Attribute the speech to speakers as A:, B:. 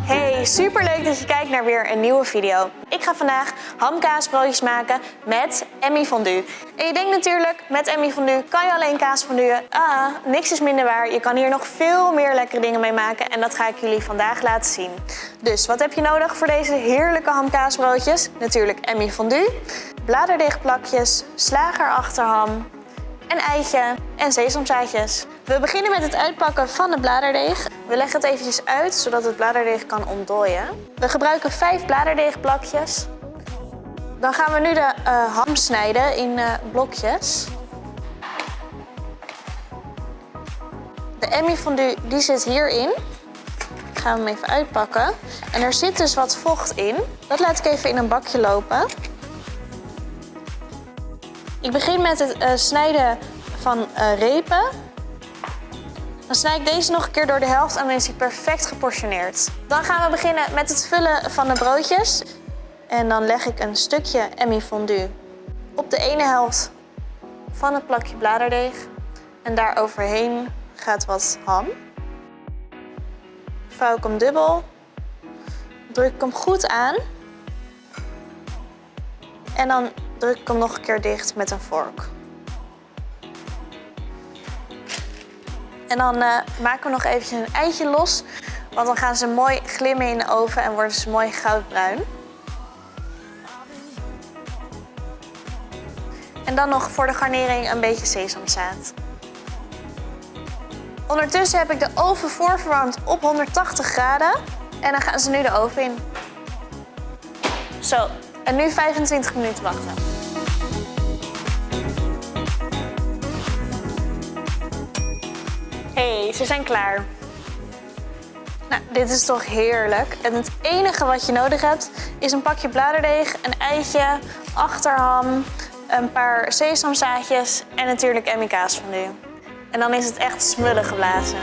A: Hey, superleuk dat je kijkt naar weer een nieuwe video. Ik ga vandaag hamkaasbroodjes maken met Emmy fondue. En je denkt natuurlijk, met Emmy fondue kan je alleen kaas fonduen. Ah, niks is minder waar. Je kan hier nog veel meer lekkere dingen mee maken en dat ga ik jullie vandaag laten zien. Dus wat heb je nodig voor deze heerlijke hamkaasbroodjes? Natuurlijk Emmy fondue, bladerdeegplakjes, slagerachterham, een eitje en sesamzaadjes. We beginnen met het uitpakken van de bladerdeeg. We leggen het eventjes uit, zodat het bladerdeeg kan ontdooien. We gebruiken vijf bladerdeegplakjes. Dan gaan we nu de uh, ham snijden in uh, blokjes. De Emmy fondue die zit hierin. Ik ga hem even uitpakken. En er zit dus wat vocht in. Dat laat ik even in een bakje lopen. Ik begin met het uh, snijden van repen. Dan snij ik deze nog een keer door de helft en dan is hij perfect geportioneerd. Dan gaan we beginnen met het vullen van de broodjes. En dan leg ik een stukje Emmy fondue op de ene helft van het plakje bladerdeeg. En daar overheen gaat wat ham. Vouw ik hem dubbel. Druk ik hem goed aan. En dan druk ik hem nog een keer dicht met een vork. En dan uh, maken we nog eventjes een eitje los. Want dan gaan ze mooi glimmen in de oven en worden ze mooi goudbruin. En dan nog voor de garnering een beetje sesamzaad. Ondertussen heb ik de oven voorverwarmd op 180 graden. En dan gaan ze nu de oven in. Zo, en nu 25 minuten wachten. Hey, ze zijn klaar. Nou, dit is toch heerlijk. En het enige wat je nodig hebt is een pakje bladerdeeg, een eitje, achterham, een paar sesamzaadjes en natuurlijk Emmy kaas van nu. En dan is het echt smullen geblazen.